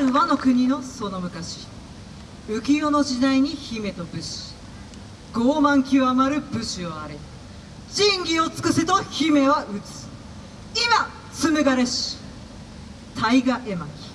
る和の国のその昔浮世の時代に姫と武士傲慢極まる武士をあれ仁義を尽くせと姫は打つ。今紡がれし大河絵巻。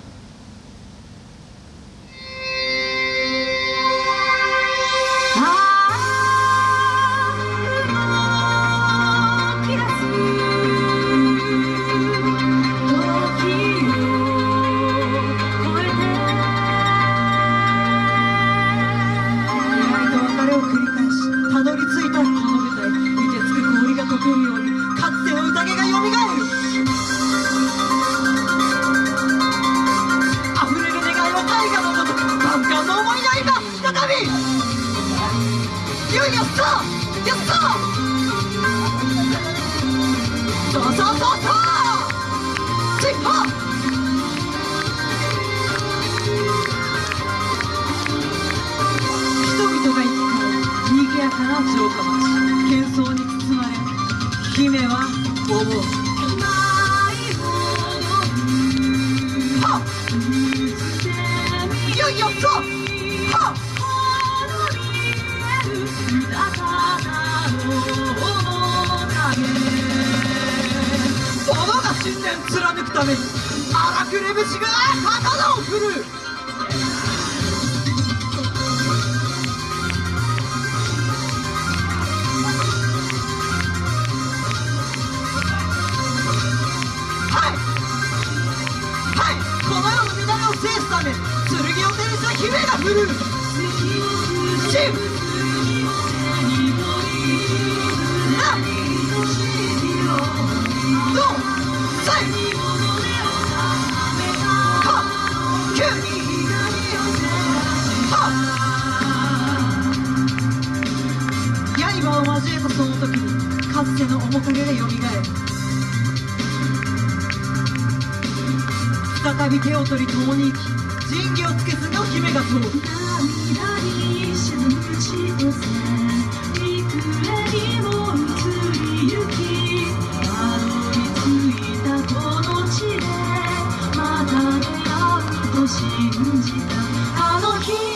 やったやったそうそうそうそうチッパ人々が行き交う賑やかな城下町喧騒に包まれ姫は思うために荒くれぶしが刀を振る。はい。はい。この世の乱れを制すため剣を手にした姫が振る。真つての面影がよみがえる。再び手を取り共に生き仁義をつけすの姫が通る涙に沈む千歳幾重にも移りゆきたどり着いたこの地でまた出会うと信じたあの日。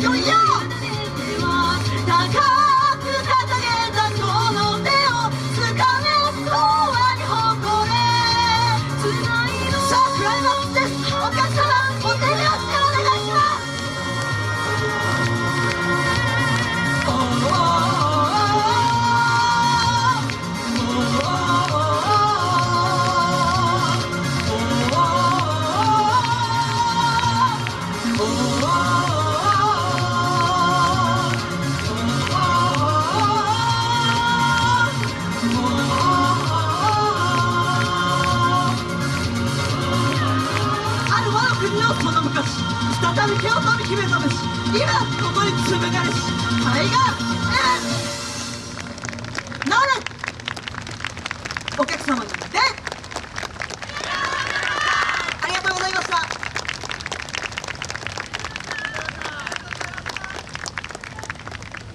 よいよ再び手を取り決めたべし今ここに紡がれし大河なれお客様に。